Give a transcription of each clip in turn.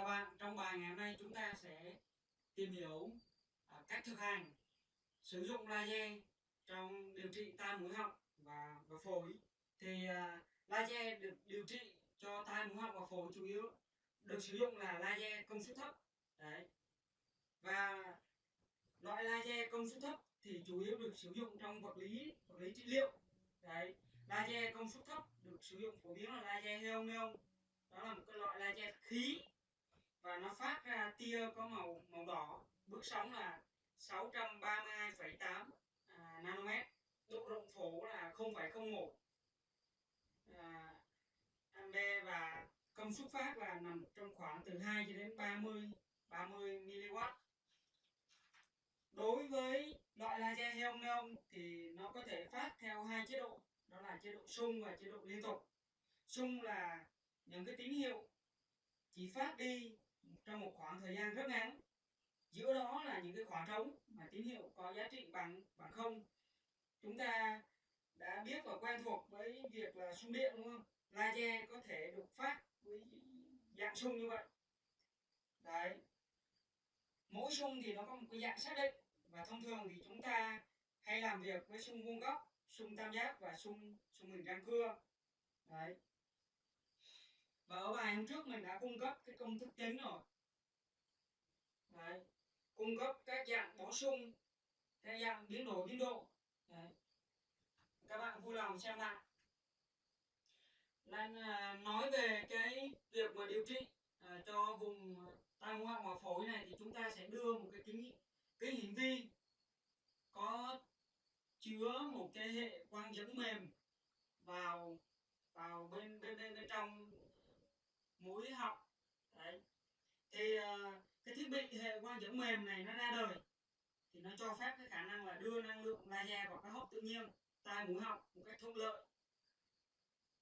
chào bạn, trong bài ngày hôm nay chúng ta sẽ tìm hiểu à, cách thực hành sử dụng laser trong điều trị tai mũi họng và, và phổi. Thì à, laser được điều trị cho tai mũi họng và phổi chủ yếu được sử dụng là laser công suất thấp. Đấy. Và loại laser công suất thấp thì chủ yếu được sử dụng trong vật lý vật lý trị liệu. Đấy. Laser công suất thấp được sử dụng phổ biến là laser heon neon. Đó là một cái loại laser khí và nó phát ra tia có màu màu đỏ. Bước sóng là 632,8 à, nanomet. Độ rộng phổ là 0,01 à, ampe và công suất phát là nằm trong khoảng từ 2 cho đến 30 30 mW đối với loại laser heon neon thì nó có thể phát theo hai chế độ. Đó là chế độ sung và chế độ liên tục. Sung là những cái tín hiệu chỉ phát đi trong một khoảng thời gian rất ngắn, giữa đó là những cái khoảng trống mà tín hiệu có giá trị bằng bằng không. Chúng ta đã biết và quen thuộc với việc là sung điện, đúng không? Laser có thể được phát với dạng sung như vậy. Đấy. Mỗi sung thì nó có một cái dạng xác định và thông thường thì chúng ta hay làm việc với sung vuông góc, sung tam giác và sung sung hình răng cưa. Đấy và ở bài hôm trước mình đã cung cấp cái công thức chính rồi Đấy. cung cấp các dạng bổ sung các dạng biến đổi biên độ Đấy. các bạn vui lòng xem lại nên à, nói về cái việc mà điều trị à, cho vùng tai mũi họng và phổi này thì chúng ta sẽ đưa một cái kính kính hiển vi có chứa một cái hệ quang dẫn mềm vào vào bên bên bên, bên trong mũi họng. Đấy. Thì uh, cái thiết bị hệ quang dẫn mềm này nó ra đời thì nó cho phép cái khả năng là đưa năng lượng laser vào các hốc tự nhiên tai mũi họng một cách thuận lợi.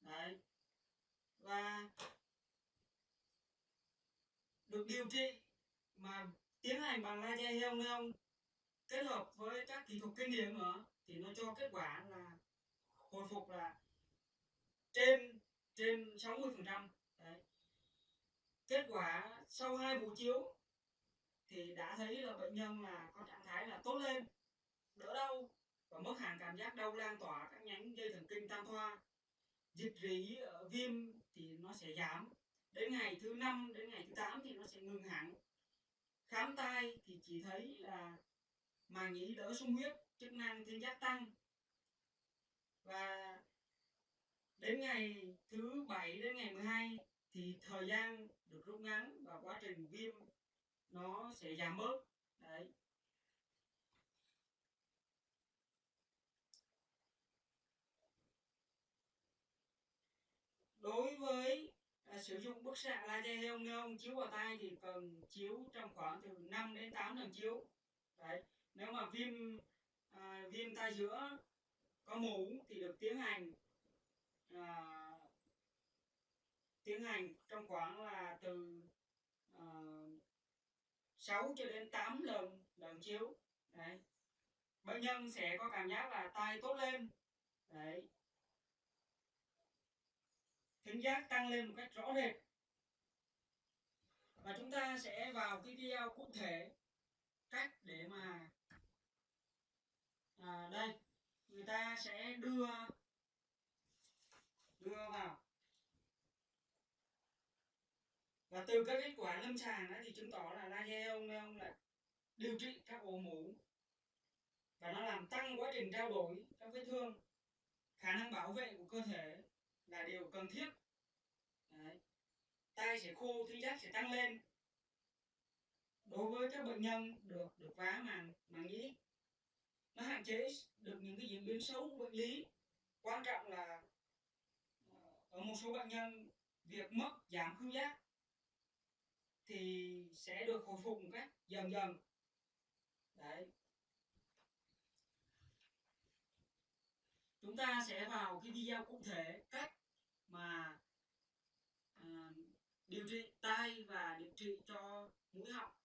Đấy. Và được điều trị mà tiến hành bằng laser heo neon kết hợp với các kỹ thuật kinh điển nữa thì nó cho kết quả là hồi phục là trên trên 60 phần trăm kết quả sau hai buổi chiếu thì đã thấy là bệnh nhân là có trạng thái là tốt lên, đỡ đau và mất hàng cảm giác đau lan tỏa các nhánh dây thần kinh tam thoa. Dịch rỉ viêm thì nó sẽ giảm, đến ngày thứ năm, đến ngày thứ 8 thì nó sẽ ngừng hẳn. Khám tai thì chỉ thấy là màng nhĩ đỡ sung huyết, chức năng thiên giác tăng. Và đến ngày thứ bảy, đến ngày 12 thì thời gian được rút ngắn và quá trình viêm nó sẽ giảm bớt. Đấy. Đối với à, sử dụng bức xạ laser heon neon chiếu vào tai thì cần chiếu trong khoảng từ 5 đến 8 lần chiếu. Đấy. Nếu mà viêm à, viêm tai giữa có mủ thì được tiến hành à, tiến hành trong khoảng là từ ờ, uh, 6 cho đến 8 lần lần chiếu. Đấy. Bệnh nhân sẽ có cảm giác là tai tốt lên. Đấy. Thính giác tăng lên một cách rõ rệt. Và chúng ta sẽ vào cái video cụ thể cách để mà à, đây người ta sẽ đưa đưa vào. Và từ các kết quả lâm sàng đó thì chứng tỏ là laser ông ông là điều trị các ổ mũ và nó làm tăng quá trình trao đổi các vết thương. Khả năng bảo vệ của cơ thể là điều cần thiết. Đấy. tay sẽ khô thính giác sẽ tăng lên. Đối với các bệnh nhân được được vá màng màng nhĩ, nó hạn chế được những cái diễn biến xấu của bệnh lý. Quan trọng là ờ, ở một số bệnh nhân, việc mất giảm khứu giác thì sẽ được hồi phục một cách dần dần. Đấy. Chúng ta sẽ vào cái video cụ thể cách mà à, điều trị tai và điều trị cho mũi họng.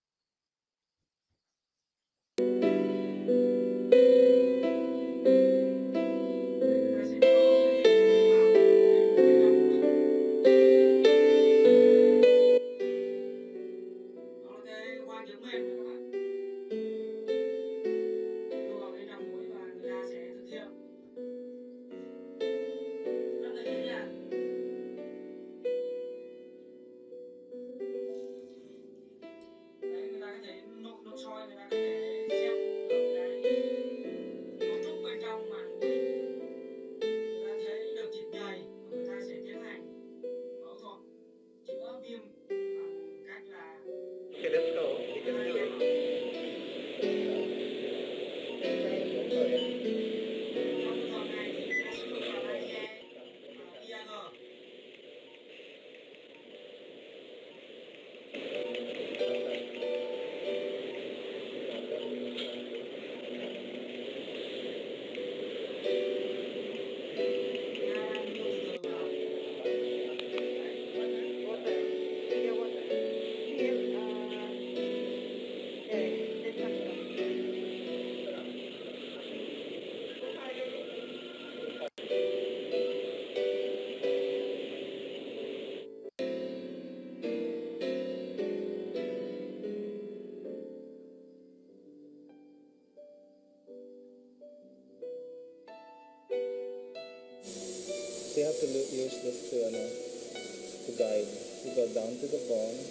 use this to, ano, to guide. We go down to the bone.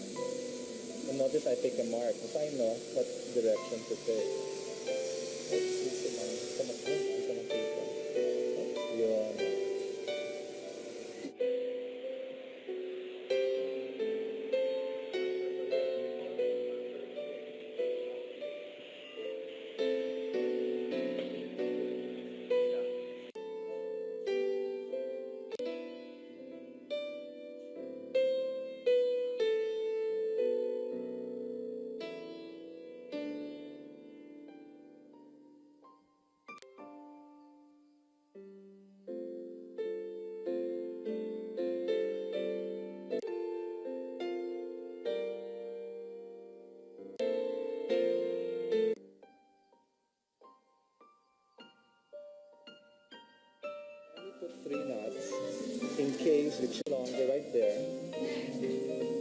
And notice I take a mark because I know what direction to take. put three knots in case it's longer right there.